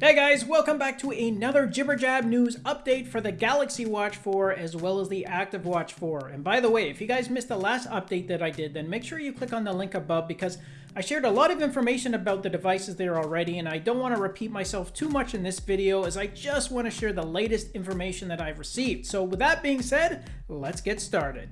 Hey guys, welcome back to another Jibber Jab news update for the Galaxy Watch 4 as well as the Active Watch 4. And by the way, if you guys missed the last update that I did, then make sure you click on the link above because I shared a lot of information about the devices there already and I don't want to repeat myself too much in this video as I just want to share the latest information that I've received. So with that being said, let's get started.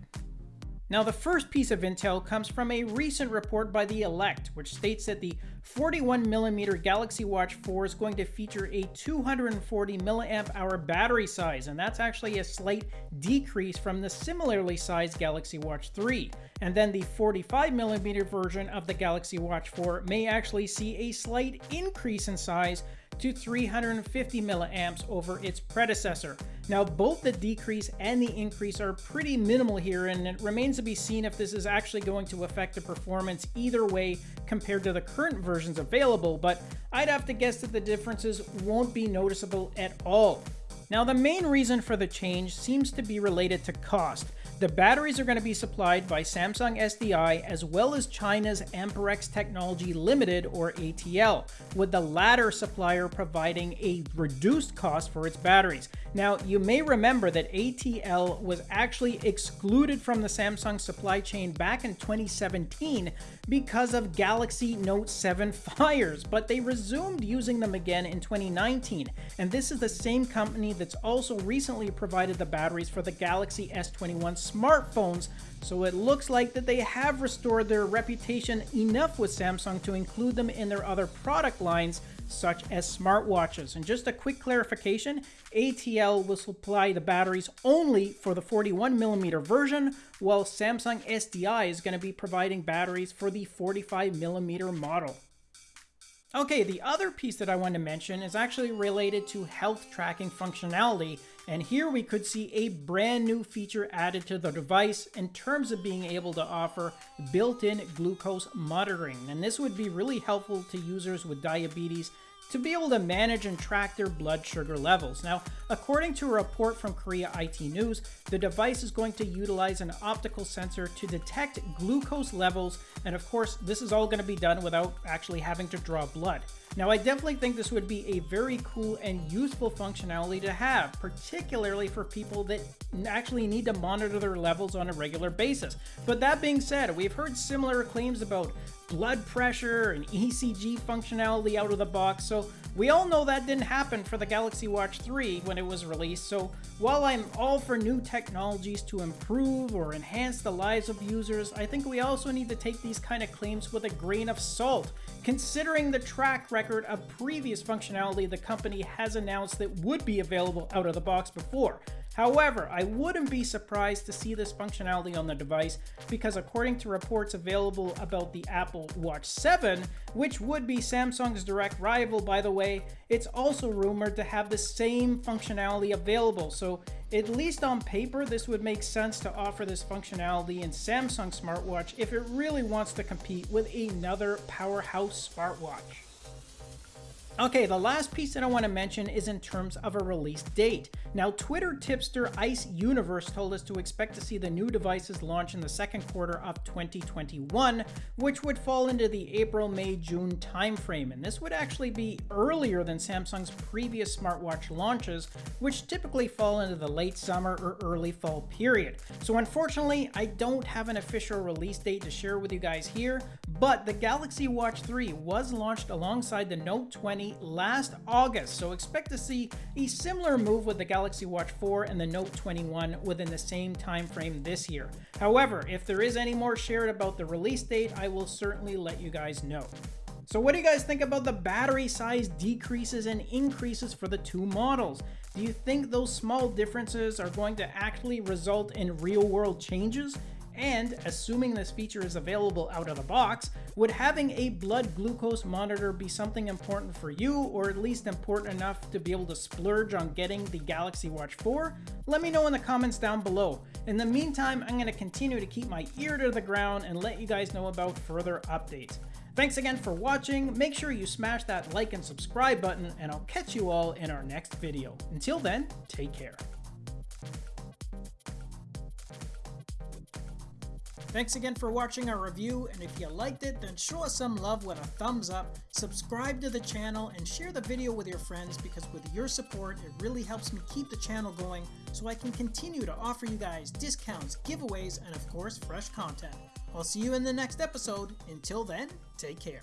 Now the first piece of intel comes from a recent report by The Elect, which states that the 41mm Galaxy Watch 4 is going to feature a 240 milliamp hour battery size, and that's actually a slight decrease from the similarly sized Galaxy Watch 3. And then the 45mm version of the Galaxy Watch 4 may actually see a slight increase in size to 350 milliamps over its predecessor. Now both the decrease and the increase are pretty minimal here and it remains to be seen if this is actually going to affect the performance either way compared to the current versions available, but I'd have to guess that the differences won't be noticeable at all. Now the main reason for the change seems to be related to cost. The batteries are going to be supplied by Samsung SDI as well as China's Amperex Technology Limited or ATL, with the latter supplier providing a reduced cost for its batteries. Now, you may remember that ATL was actually excluded from the Samsung supply chain back in 2017 because of Galaxy Note 7 fires, but they resumed using them again in 2019. And this is the same company that's also recently provided the batteries for the Galaxy S21 smartphones, so it looks like that they have restored their reputation enough with Samsung to include them in their other product lines, such as smartwatches. And just a quick clarification, ATL will supply the batteries only for the 41 millimeter version, while Samsung SDI is going to be providing batteries for the 45 millimeter model. Okay, the other piece that I want to mention is actually related to health tracking functionality, and here we could see a brand new feature added to the device in terms of being able to offer built-in glucose monitoring. And this would be really helpful to users with diabetes to be able to manage and track their blood sugar levels. Now, according to a report from Korea IT News, the device is going to utilize an optical sensor to detect glucose levels, and of course, this is all going to be done without actually having to draw blood. Now, I definitely think this would be a very cool and useful functionality to have, particularly for people that actually need to monitor their levels on a regular basis. But that being said, we've heard similar claims about blood pressure and ECG functionality out of the box, so we all know that didn't happen for the Galaxy Watch 3 when it was released, so while I'm all for new technologies to improve or enhance the lives of users, I think we also need to take these kind of claims with a grain of salt, considering the track record of previous functionality the company has announced that would be available out of the box before. However, I wouldn't be surprised to see this functionality on the device because according to reports available about the Apple Watch 7, which would be Samsung's direct rival by the way, it's also rumored to have the same functionality available. So at least on paper, this would make sense to offer this functionality in Samsung smartwatch if it really wants to compete with another powerhouse smartwatch. Okay, the last piece that I want to mention is in terms of a release date. Now, Twitter tipster Ice Universe told us to expect to see the new devices launch in the second quarter of 2021, which would fall into the April, May, June timeframe. And this would actually be earlier than Samsung's previous smartwatch launches, which typically fall into the late summer or early fall period. So unfortunately, I don't have an official release date to share with you guys here, but the Galaxy Watch 3 was launched alongside the Note 20 last August, so expect to see a similar move with the Galaxy Watch 4 and the Note 21 within the same time frame this year. However, if there is any more shared about the release date, I will certainly let you guys know. So what do you guys think about the battery size decreases and increases for the two models? Do you think those small differences are going to actually result in real world changes? And assuming this feature is available out of the box, would having a blood glucose monitor be something important for you, or at least important enough to be able to splurge on getting the Galaxy Watch 4? Let me know in the comments down below. In the meantime, I'm going to continue to keep my ear to the ground and let you guys know about further updates. Thanks again for watching, make sure you smash that like and subscribe button, and I'll catch you all in our next video. Until then, take care. Thanks again for watching our review, and if you liked it, then show us some love with a thumbs up, subscribe to the channel, and share the video with your friends because with your support, it really helps me keep the channel going so I can continue to offer you guys discounts, giveaways, and of course, fresh content. I'll see you in the next episode. Until then, take care.